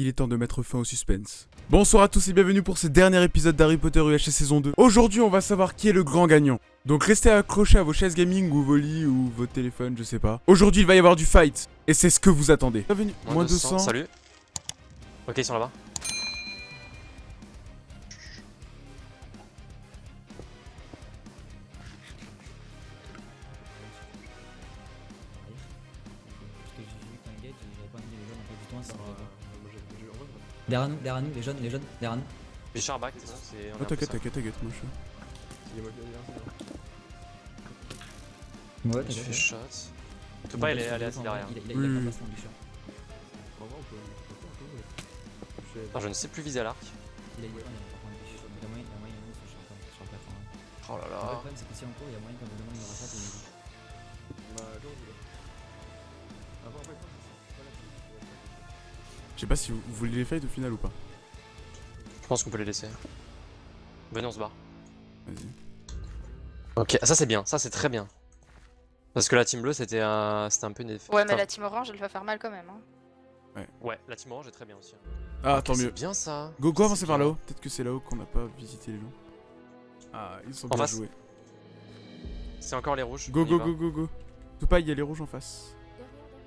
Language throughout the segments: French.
il est temps de mettre fin au suspense. Bonsoir à tous et bienvenue pour ce dernier épisode d'Harry Potter UHC saison 2. Aujourd'hui, on va savoir qui est le grand gagnant. Donc restez accrochés à vos chaises gaming ou vos lits ou vos téléphones, je sais pas. Aujourd'hui, il va y avoir du fight. Et c'est ce que vous attendez. Bienvenue. Moins, 200. Salut. Ok, ils sont là-bas. Derrière nous, derrière nous, les jeunes, les jeunes, derrière nous. Bichard back, c'est. Oh, t'inquiète, t'inquiète, t'inquiète, moi je Ouais, Je fais shot. Tu peux pas aller, aller assis derrière. Il a, il a, Oui, il a oui. pas placement, Bichard. Attends, je ne sais plus viser à l'arc. Il a, le le hein. Oh là Le là. problème, c'est que si en cours, il y a moyen qu'à un moment, il rachète et il Je sais pas si vous, vous voulez les fight au final ou pas. Je pense qu'on peut les laisser. Venez, on se barre. Vas-y. Ok, ça c'est bien, ça c'est très bien. Parce que la team bleue c'était un, c'était un peu une effet. Ouais, mais la team orange, elle va faire mal quand même. Hein. Ouais, la team orange est très bien aussi. Ah, Ok, tant c'est mieux. bien ça. Go, go, avancez par là-haut. Peut-être que c'est là-haut qu'on n'a pas visité les gens. Ah, ils sont En bien face. joués. C'est encore les rouges. Go, go, go, go, go. Tout pas, il y a les rouges en face.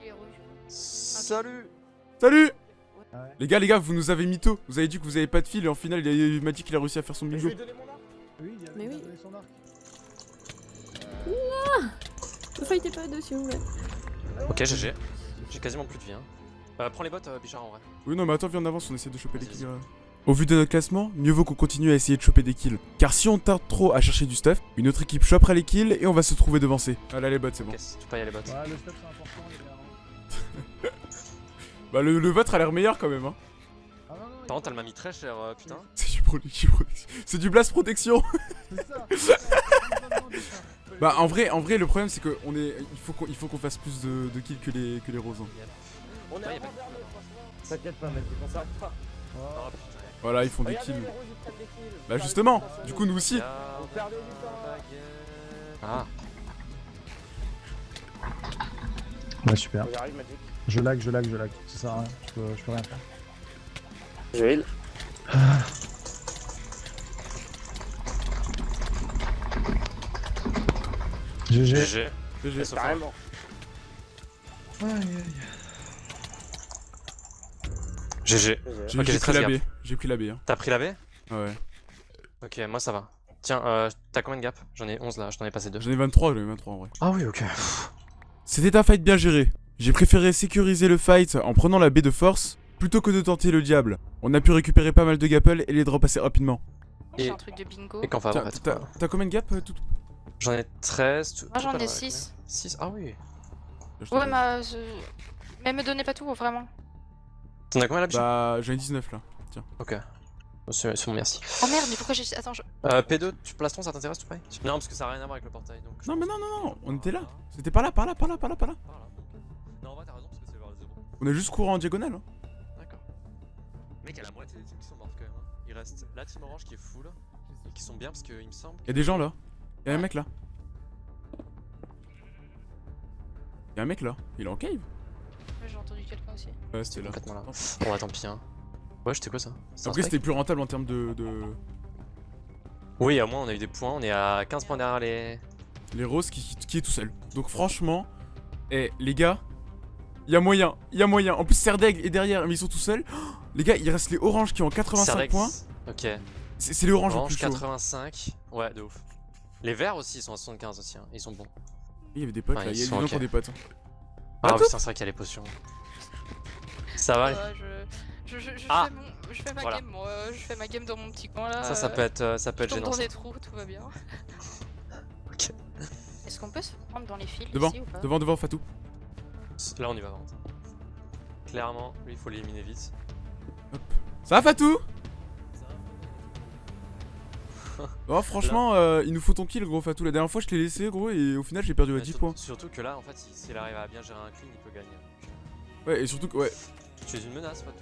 Les rouges. Salut Salut Les gars, les gars, vous nous avez mytho. Vous avez dit que vous avez pas de fil et en final, il, m'a dit qu'il a réussi à faire son bingo. Mais oui. Ne fightez pas dessus, ouais. Ok, GG. J'ai quasiment plus de vie. Hein. Euh, prends les bottes, euh, Bichard en vrai. Oui, non, mais attends, viens en avance, on essaie de choper des Vas-y, kills. euh. Au vu de notre classement, mieux vaut qu'on continue à essayer de choper des kills. Car si on tarde trop à chercher du stuff, une autre équipe chopera les kills et on va se trouver devancé. Ah là, les bots, c'est bon. Tu peux y aller bottes. Ouais, le stuff c'est important, les gars. Bah, le, le vôtre a l'air meilleur quand même, hein. Ah Par contre, elle m'a mis très cher, euh, putain. C'est du protection. C'est du blast protection. ça. Bah, en vrai, en vrai, le problème, c'est que on est, il faut qu'on, il faut qu'on fasse plus de, de kills que les, que les roses. hein. On est T'inquiète pas, mec, on s'arrête pas. Oh putain. Voilà, ils font des Regardez, kills. les rouges, ils prennent des kills. Bah, justement, du coup, nous aussi. On perdait du temps. Ah, Ouais, super. Magic. Je lag, je lag, je lag. Ça sert à rien. Je peux, je peux rien faire. Je heal. GG. GG. GG. Sauf un. Carrément. GG. J'ai Ok, j'ai j'ai pris 13 la B. J'ai pris la B. Hein. T'as pris la B? Ouais. Ok, moi ça va. Tiens, euh, t'as combien de gap J'en ai 11 là, je t'en ai passé 2. J'en ai 23, j'en ai 23 en vrai. Ah oui, ok. C'était un fight bien géré. J'ai préféré sécuriser le fight en prenant la baie de force plutôt que de tenter le diable. On a pu récupérer pas mal de gapple et les drop assez rapidement. Et- J'ai un truc de bingo. Et quand va Tiens, en fait T'as combien de gap euh, tout J'en ai 13. tout- Moi j'en pas ai là, 6. combien 6 Ah oui. Ouais, mais, euh, je- mais me donnez pas tout, vraiment. T'en as combien là, Bah, j'en ai 19 là. Ok. C'est c'est bon, merci. Oh merde, mais pourquoi j'ai. Attends, je. Euh, P2, tu plastron, ça t'intéresse, tu payes Non, parce que ça a rien à voir avec le portail. Donc Non, mais non, non, non, on était là. C'était pas là, par là, par là, par là, par là. Par là. On a juste couru en diagonale. Hein. D'accord. Mec, il y a la moitié des teams qui sont mortes quand même. hein. Il reste la team orange qui est full. Et qui sont bien, parce qu'il me semble. Y'a des gens là. Y'a un mec là. Y'a un mec là. Il est en cave Ouais, J'ai entendu quelqu'un aussi. Ouais, C'était complètement là. Bon, bah tant pis. Hein. Ouais, c'était quoi ça? Après, c'était plus rentable en termes de, de. Oui, au moins on a eu des points. On est à 15 points derrière les. Les roses qui, qui- qui est tout seul. Donc, franchement, eh, les gars, y a moyen, y a moyen. En plus, Serdaigle est derrière, mais ils sont tout seuls. Oh, les gars, il reste les oranges qui ont 85 Serdex. points. Ok. C'est les oranges Orange plus chaud. 85. Ouais, de ouf. Les verts aussi, ils sont à 75 aussi. hein. Ils sont bons. Il y avait des potes Enfin, là, ils il y a des sont gens qui ont des potes. hein. Ah, Ah, oui, c'est vrai qu'il y a les potions. Ça va Ouais, je. Je, je, je Ah. fais mon- je fais ma Voilà. game, moi. Je fais ma game dans mon petit coin là. Ça, ça peut être, euh, ça peut être gênant. dans des trous, tout va bien. Ok. Est-ce qu'on peut se prendre dans les fils Devant, ici ou pas? Devant, devant, Fatou. Là, on y va, par contre. Clairement, lui, il faut l'éliminer vite. Ça va, Fatou? Oh, franchement, euh, il nous faut ton kill, gros Fatou. La dernière fois, je t'ai laissé, gros, et au final, j'ai perdu à Mais 10 sur- points. Surtout que là, en fait, si- s'il arrive à bien gérer un clean, il peut gagner. Ouais, et surtout que, ouais, Tu es une menace, pas tout.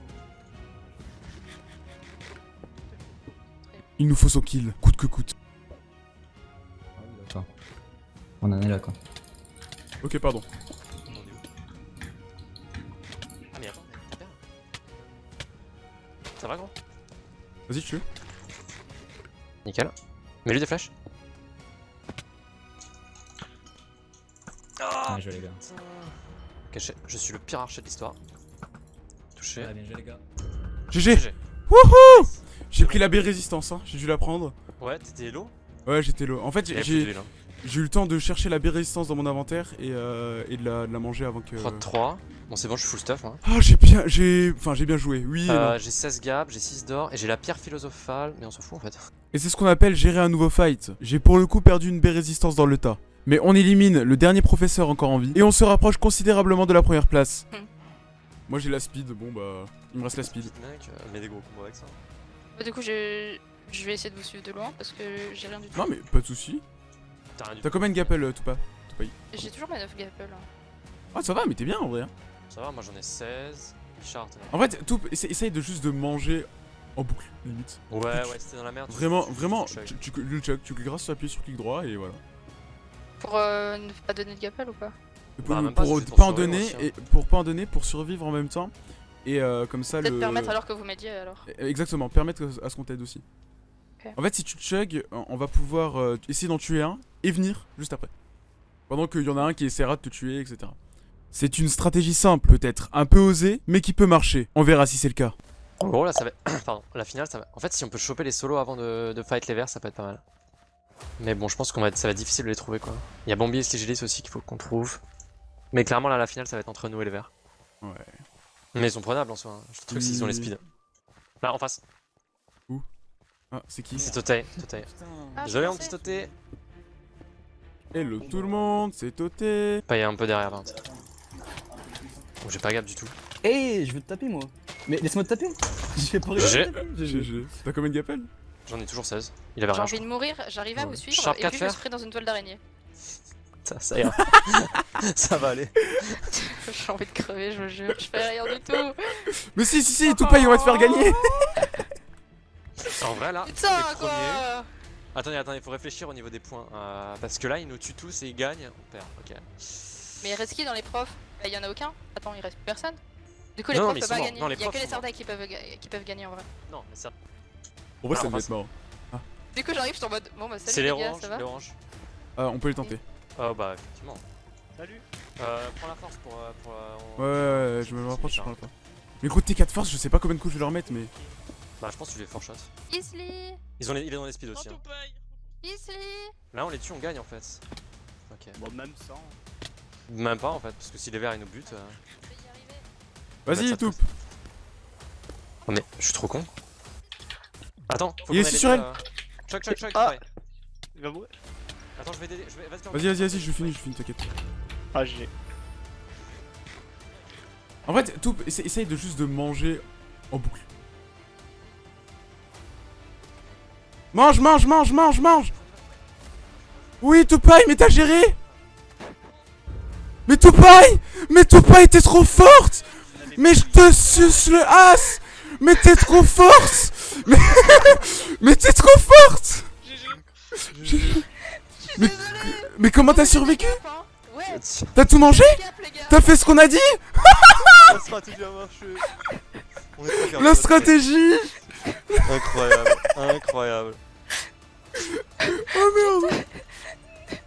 il nous faut son kill, coûte que coûte. D'accord. On en est là, quoi. Ok, pardon. Va, gros Vas-y, tu veux Nickel. Mets-lui des flèches. Ah Bien joué les gars. Je, suis le pire archer de l'histoire. Touché. Ouais, bien joué les gars. GG GG. Wouhou J'ai pris la B résistance, hein. j'ai dû la prendre. Ouais, t'étais hello Ouais, j'étais low. En fait, j'ai j'ai eu le temps de chercher la B résistance dans mon inventaire et, euh, et de, la, de la manger avant que. Prod 3. Bon, c'est bon, je suis full stuff. Moi. Ah, j'ai bien, j'ai, enfin, j'ai bien joué. Oui. Euh, j'ai 16 gaps, j'ai 6 d'or et j'ai la pierre philosophale, mais on s'en fout en fait. Et c'est ce qu'on appelle gérer un nouveau fight. J'ai pour le coup perdu une B résistance dans le tas. Mais on élimine le dernier professeur encore en vie et on se rapproche considérablement de la première place. Hmm. Moi j'ai la speed, bon bah, il me reste la speed. Mec, euh, mets des gros combos avec ça. Bah, du coup, je... je vais essayer de vous suivre de loin parce que j'ai rien du tout. Non mais pas de soucis. T'as combien de gapel euh, tout pas J'ai toujours mes 9 gapples. hein. Ah ça va, mais t'es bien en vrai. Ça va, moi j'en ai 16. Richard, t'en as- En fait, tout, essa- essaye de juste de manger en boucle, limite. Ouais, ouais, c'était dans la merde. Vraiment, vraiment, tu- tu- tu, tu, le chuck, tu cliqueras sur appui sur clic droit et voilà. Pour euh, ne pas donner de gapples ou pas? Et pour, Bah, pour pas en donner, aussi, hein. et pour pas en donner, pour survivre en même temps. Et euh, comme ça Peut-être le. permettre alors que vous m'aidiez alors. Eh, Exactement, permettre à ce qu'on t'aide aussi. En fait, si tu chug, on on va pouvoir euh, essayer d'en tuer un et venir juste après. Pendant qu'il y en a un qui essaiera de te tuer, etc. C'est une stratégie simple, peut-être un peu osée, mais qui peut marcher. On verra si c'est le cas. En gros, là, ça va. Pardon, la finale, ça va. En fait, si on peut choper les solos avant de, de fight les verts, ça peut être pas mal. Mais bon, je pense qu'on va être... ça va être difficile de les trouver quoi. Il y a Bambi et Stigilis aussi qu'il faut qu'on trouve. Mais clairement, là, la finale, ça va être entre nous et les verts. Ouais. Mais ils sont prenables en soi. hein. Je trouve qu'ils ont les Oui. speed. Là, en face. Ah, c'est qui? C'est Totei. Totei. Ah, je Désolé, mon petit Totei. Hello tout le monde, c'est Toté. Pas, il est un peu derrière, 20. Bon, j'ai pas gap du tout. Eh, je veux te taper moi. Mais laisse-moi te taper. J'ai pas J'ai-. GG. T'as combien de gapel J'en ai toujours 16. Il avait J'ai rien. je envie de mourir, j'arrive à Ouais. vous suivre Sharp et 4 puis je me pris dans une toile d'araignée. Ça, ça ira. ça va aller. J'ai envie de crever, je vous jure, je fais rien du tout. Mais si, si, si, tout pas, on va te faire gagner. En vrai, là, Putain les premiers- quoi Attendez, attendez, il faut réfléchir au niveau des points. euh, parce que là, ils nous tuent tous et ils gagnent. On perd, ok. Mais il reste qui dans les profs Bah y en a aucun Attends, il reste plus personne Du coup les Non, profs peuvent pas gagner. Les Il y a que les. Sardais qui peuvent, ga- qui peuvent gagner en vrai. Non, mais ça. En vrai, ça Alors, devait être marrant. Du coup j'arrive, je suis en mode bon bah C'est salut les les gars, oranges, ça va les. Ah, on peut les tenter. Oh bah, effectivement. Salut. Euh, prends la force pour. euh, pour euh, Ouais, ouais, ouais, je me rapproche, je prends pas. Mais gros, T4 force, je sais pas combien de coups je vais leur mettre, mais. Bah, je pense que tu fort shot. Isli Ils ont les, il est dans les speed aussi. hein. Isli Là, on les tue, on gagne en fait. Ok. Bon, même sans. Même pas en fait, parce que si les verts ils nous butent. euh, Vas-y, triste. Oh, mais je suis trop con. Attends, faut Il est ici sur elle. euh, Choc, choc, choc. Ah. Il va mourir. Attends, je vais aider. Je vais... Vas-y, Vas-y, vas-y, je finis, je finis, t'inquiète. Ah, j'ai. En fait, tout, essa- essaye de juste de manger en boucle. Mange, mange, mange, mange, mange Oui, Tupai, mais t'as géré? Mais Tupai Mais Tupai, t'es trop forte. Mais je te suce le as. Mais t'es trop forte. Mais, mais t'es trop forte. Mais, mais comment t'as survécu? T'as tout mangé? T'as fait ce qu'on a dit? La stratégie a marché. La stratégie. Incroyable, incroyable. Oh merde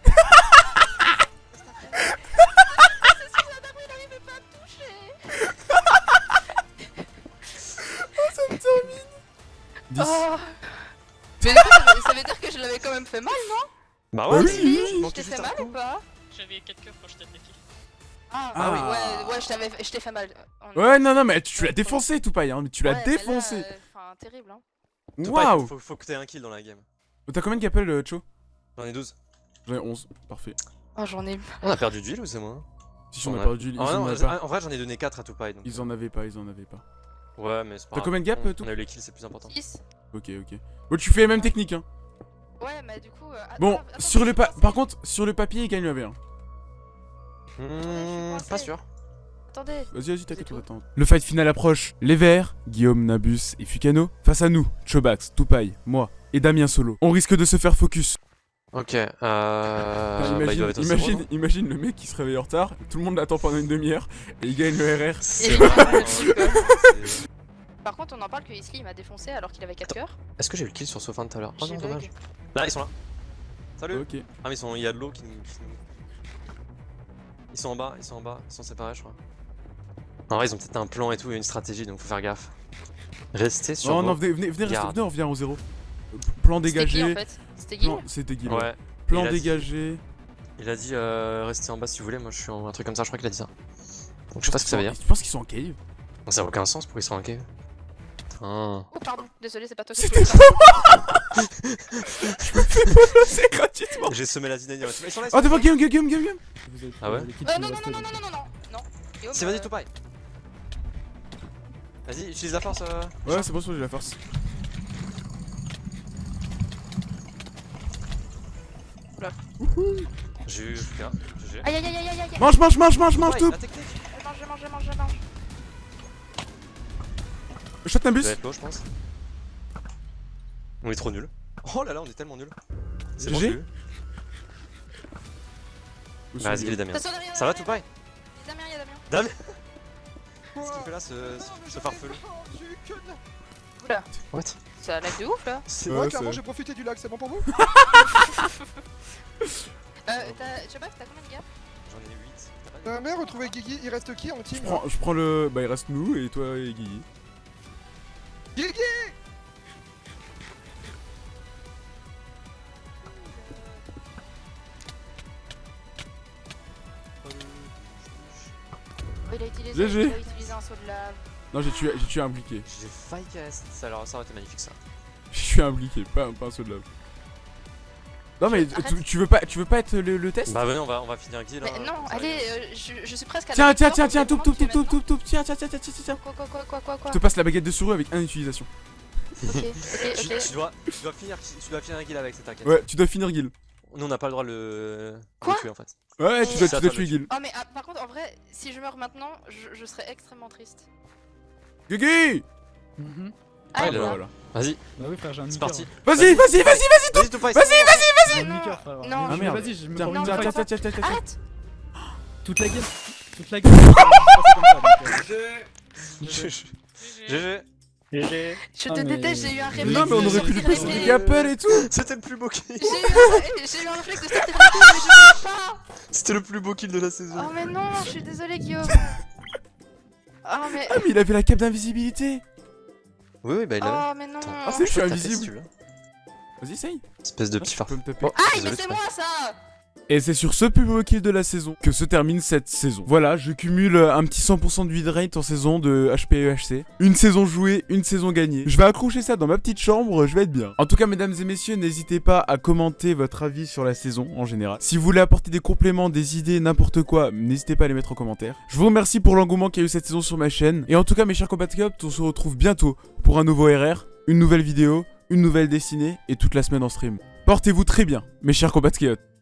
10. Oh Mais ça veut- dire que je l'avais quand même fait mal, non Bah ouais, oui, tu- oui. Je t'ai fait mal ou pas J'avais 4 coeurs quand je t'ai attaqué. Ah, Ah. oui, ouais, ouais, je t'avais, je t'ai fait mal. On- Ouais, non, non, mais tu, l'as défoncé, Tupai, hein, mais tu l'as Ouais, mais là, défoncé euh, Enfin, terrible, hein. Waouh Faut, faut que t'aies un kill dans la game. T'as combien de gapels, euh, Cho J'en ai 12. J'en ai 11, parfait. Oh, j'en ai. On a perdu d'huile ou c'est moi Si on On a perdu, ils Ah en pas. En vrai, j'en ai donné 4 à. Donc... Ils en avaient pas, ils en avaient pas. Ouais, mais c'est pas T'as combien de gap, on, tout on a eu les kills, c'est plus important. 6 Ok, ok. Bon, tu fais la même technique, hein. Ouais, mais du coup. euh, Bon, attends, attends, sur le pa par contre, sur le papier, il gagne le V1. Hmm, pas sûr. Attendez. Vas-y, vas-y, t'inquiète, on attend. Le fight final approche. Les Verts, Guillaume, Nabus et Fukano, face à nous, Chobax, Tupai, moi et Damien Solo. On risque de se faire focus. Ok, euh. Enfin, bah, imagine, être imagine, non imagine le mec qui se réveille en retard, tout le monde l'attend pendant une demi-heure et il gagne le RR. Par contre, on en parle que Isley il m'a défoncé alors qu'il avait 4 cœurs. Est-ce que j'ai eu le kill sur Sofan tout à l'heure? Oh non, dommage. Là, ils sont là. Salut Ok. Ah, mais ils sont... il y a de l'eau qui nous. Ils sont en bas, ils sont en bas, ils sont séparés, je crois. En vrai, ils ont peut-être un plan et tout et une stratégie, donc faut faire gaffe. Restez sur. Non, vos- non, venez, venez, venez, restez, venez, on revient au zéro. Plan C'était qui en dégagé. fait? C'était Guil Non, c'était Guil. Ouais. Plan Il a dit- dégagé. Il a dit euh, restez en bas si vous voulez, moi je suis en un truc comme ça, je crois qu'il a dit ça. Donc je sais pas ce que ça veut dire. Je pense qu'ils sont en cave. Non, ça a aucun sens pour qu'ils soient en cave? Putain. Oh pardon, désolé, c'est pas toi qui C'était voulais C'est gratuitement. J'ai semé la. Ils sont là, ils sont Oh, devant game. Vous avez Ah ouais Euh, non, non, non, non, non, non, non, non, non. Guillaume, C'est vas-y, tout pareil. Vas-y, utilise la force. euh, Ouais, c'est bon, j'ai la force. J'ai eu. GG. Aïe aïe aïe aïe aïe aïe. Mange, mange, mange, mange, mange Ouais, tout. Je mange, je mange, je mange, je mange. Shot un bus. je pense. On est trop nul. Oh là là, on est tellement nul. C'est bon, GG. j'ai eu. Vas-y, les Damien. Ça va, tout pareil. Damien, y'a Damien. Damien Qu'est-ce qu'il fait là, ce, ce, ce farfelu Oula, What ça lag de ouf là. C'est vrai, clairement, j'ai profité du lac, c'est bon pour vous Euh, t'as- je sais pas, t'as combien de gars? J'en ai 8. T'as pas mais retrouver Guigui, il reste qui en team? Je prends, je prends le. Bah, il reste nous et toi et Guigui. Guigui Il a utilisé, GG. il a utilisé un saut de lave. Non, j'ai tué, j'ai tué un impliqué. J'ai failli cast. Ça, alors, ça aurait été magnifique ça. J'ai tué un impliqué, pas, pas un saut de lave. Non, mais tu, tu veux pas, tu veux pas être le, le test? Bah, venez, on va, on va finir Guy là. Mais non, allez, euh, je, je suis presque à la Tiens, tiens, tiens, tiens, tout, tout, tout, tu tout, tout, tout, tiens, tiens, tiens, tiens, tiens, tiens. un- Quoi, quoi, quoi, quoi, quoi, quoi Je te passe la baguette de souris avec une utilisation. Ok, ok, Tu, ok. tu dois, tu dois finir, tu dois finir Guy avec cette attaque. Ouais, tu dois finir Guil. Nous, on n'a pas le droit de le, Quoi le tuer en fait. Ouais, tu Et- dois, tu dois tuer Guil. Oh mais ah, par contre en vrai si je meurs maintenant je, je serais extrêmement triste. Guigui Mhm. Ah, là. voilà. Vas-y, Bah oui, frère, j'ai un c'est parti. Vas-y, vas-y, vas-y, vas-y Vas-y, tout pareil. Vas-y, J'ai un non, Ah merde. Vas-y, je me prends une tiens, tiens, tiens, tiens. Arrête Toute la game. Toute la game. C'est GG. GG. Je Ah, te mais- déteste, j'ai eu un réflexe. non, mais on de aurait pu lui passer des gapels et tout. C'était le plus beau kill. J'ai eu, un- j'ai eu un réflexe de les mais je pas C'était le plus beau kill de la saison. Oh mais non, je suis désolée Guillaume Oh mais... Ah, mais il avait la cape d'invisibilité. Oui, oui, bah il a. Oh mais non Ah, c'est je suis invisible. Vas-y, essaye. Espèce de petit phare. Bon, Aïe mais c'est moi ça Et c'est sur ce beau kill de la saison que se termine cette saison. Voilà, je cumule euh, un petit 100% de rate en saison de HPEHC. Une saison jouée, une saison gagnée. Je vais accrocher ça dans ma petite chambre, je vais être bien. En tout cas, mesdames et messieurs, n'hésitez pas à commenter votre avis sur la saison en général. Si vous voulez apporter des compléments, des idées, n'importe quoi, n'hésitez pas à les mettre en commentaire. Je vous remercie pour l'engouement qu'il y a eu cette saison sur ma chaîne. Et en tout cas, mes chers compatriotes, on se retrouve bientôt pour un nouveau RR, une nouvelle vidéo, une nouvelle dessinée et toute la semaine en stream. Portez-vous très bien, mes chers compatriotes.